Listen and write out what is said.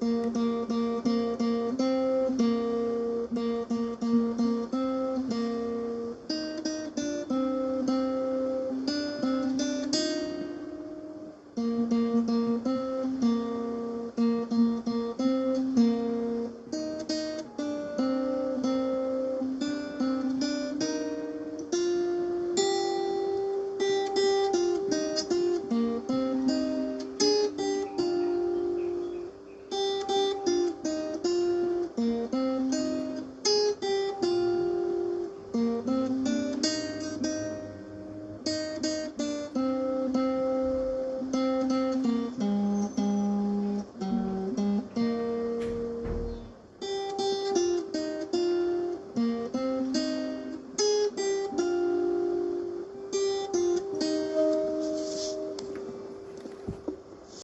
Música